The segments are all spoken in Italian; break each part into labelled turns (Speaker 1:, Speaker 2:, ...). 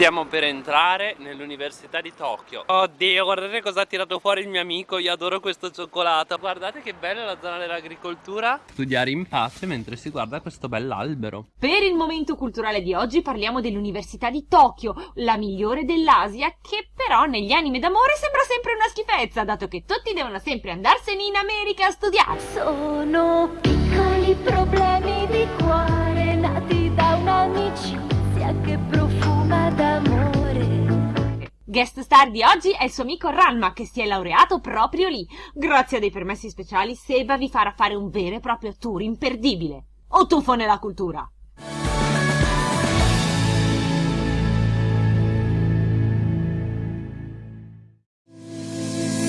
Speaker 1: Stiamo per entrare nell'università di Tokyo. Oddio guardate cosa ha tirato fuori il mio amico Io adoro questo cioccolato. Guardate che bella la zona dell'agricoltura. Studiare in pace mentre si guarda questo bell'albero.
Speaker 2: Per il momento culturale di oggi parliamo dell'università di Tokyo La migliore dell'Asia Che però negli anime d'amore sembra sempre una schifezza Dato che tutti devono sempre andarsene in America a studiare.
Speaker 3: Sono piccoli problemi di cuore
Speaker 2: Guest star di oggi è il suo amico Ranma che si è laureato proprio lì. Grazie a dei permessi speciali Seba vi farà fare un vero e proprio tour imperdibile. O tuffo nella cultura!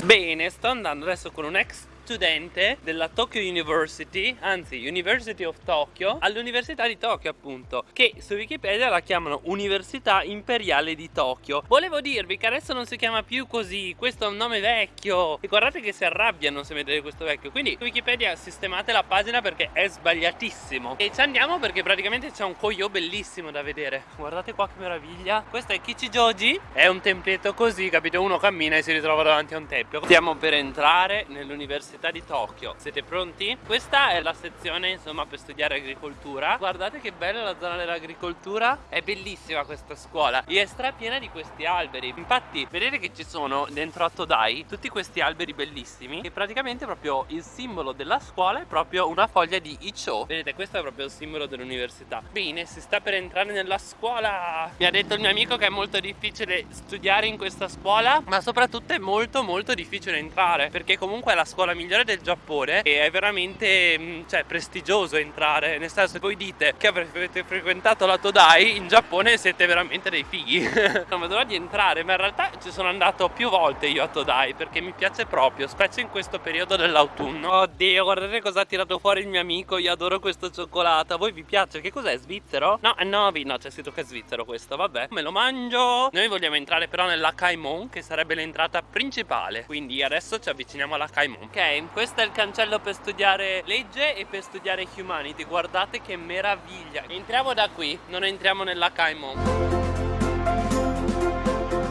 Speaker 1: Bene, sto andando adesso con un ex studente della Tokyo University, anzi University of Tokyo, all'Università di Tokyo appunto, che su Wikipedia la chiamano Università Imperiale di Tokyo. Volevo dirvi che adesso non si chiama più così, questo è un nome vecchio e guardate che si arrabbiano se vedete questo vecchio, quindi Wikipedia sistemate la pagina perché è sbagliatissimo. E ci andiamo perché praticamente c'è un koyo bellissimo da vedere. Guardate qua che meraviglia. Questo è Kichijoji, è un templetto così, capito? Uno cammina e si ritrova davanti a un tempio. Stiamo per entrare nell'Università Università di Tokyo. Siete pronti? Questa è la sezione insomma per studiare agricoltura. Guardate che bella la zona dell'agricoltura. È bellissima questa scuola. E è strapiena di questi alberi. Infatti vedete che ci sono dentro a Todai Tutti questi alberi bellissimi E praticamente proprio il simbolo della scuola È proprio una foglia di Icho Vedete questo è proprio il simbolo dell'università. Bene si sta per entrare nella scuola. Mi ha detto il mio amico che è molto difficile studiare in questa scuola Ma soprattutto è molto molto difficile entrare Perché comunque è la scuola migliore del Giappone e è veramente mm, cioè, prestigioso entrare. Nel senso se voi dite che avete frequentato la Todai in Giappone siete veramente dei fighi. Non vedo l'ora di entrare ma in realtà ci sono andato più volte io a Todai perché mi piace proprio specie in questo periodo dell'autunno. Oddio guardate cosa ha tirato fuori il mio amico io adoro questo cioccolato. A voi vi piace? che cos'è? svizzero? no è Novi no c'è scritto che è svizzero questo vabbè. Me lo mangio. Noi vogliamo entrare però nella Kaimon che sarebbe l'entrata principale. Quindi adesso ci avviciniamo alla Kaimon. Ok questo è il cancello per studiare legge e per studiare humanity. Guardate che meraviglia. Entriamo da qui non entriamo nella Kaimon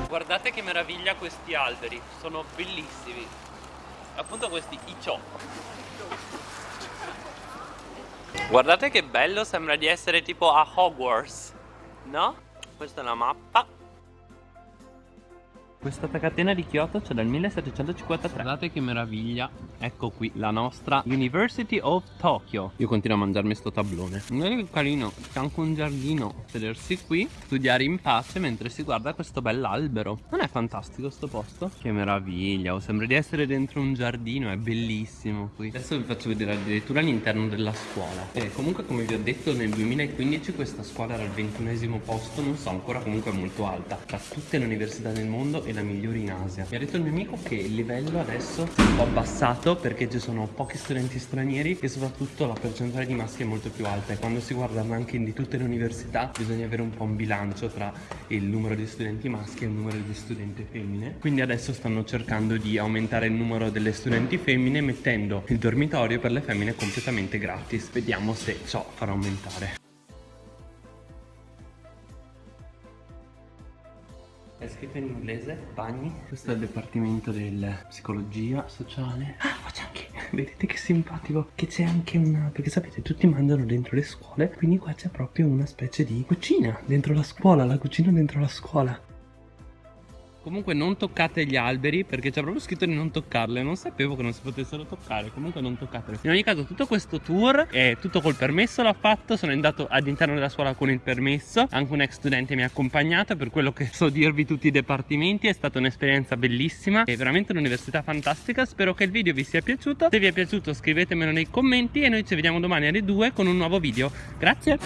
Speaker 1: guardate che meraviglia questi alberi sono bellissimi. Appunto questi icho guardate che bello sembra di essere tipo a Hogwarts no? questa è la mappa questa catena di Kyoto c'è dal 1753 Guardate che meraviglia. Ecco qui la nostra University of Tokyo. Io continuo a mangiarmi sto tablone. Guardate che carino C'è anche un giardino Sedersi qui Studiare in pace mentre si guarda questo bell'albero. Non è fantastico sto posto? Che meraviglia oh, Sembra di essere dentro un giardino È bellissimo qui. Adesso vi faccio vedere addirittura all'interno della scuola. E comunque come vi ho detto nel 2015 questa scuola era al ventunesimo posto Non so ancora comunque è molto alta. Tra tutte le università del mondo e la migliore in Asia. Mi ha detto il mio amico che il livello adesso è un po' abbassato perché ci sono pochi studenti stranieri e soprattutto la percentuale di maschi è molto più alta e quando si guarda il ranking di tutte le università bisogna avere un po' un bilancio tra il numero di studenti maschi e il numero di studenti femmine. Quindi adesso stanno cercando di aumentare il numero delle studenti femmine mettendo il dormitorio per le femmine completamente gratis. Vediamo se ciò farà aumentare scritto in inglese, bagni. Questo è il dipartimento del psicologia sociale. Ah, faccia anche. Vedete che simpatico. Che c'è anche una. Perché sapete, tutti mangiano dentro le scuole. Quindi qua c'è proprio una specie di cucina dentro la scuola. La cucina dentro la scuola. Comunque non toccate gli alberi perché c'è proprio scritto di non toccarle Non sapevo che non si potessero toccare Comunque non toccatele. In ogni caso tutto questo tour è tutto col permesso l'ho fatto Sono andato all'interno della scuola con il permesso Anche un ex studente mi ha accompagnato Per quello che so dirvi tutti i dipartimenti È stata un'esperienza bellissima È veramente un'università fantastica Spero che il video vi sia piaciuto Se vi è piaciuto scrivetemelo nei commenti E noi ci vediamo domani alle 2 con un nuovo video. Grazie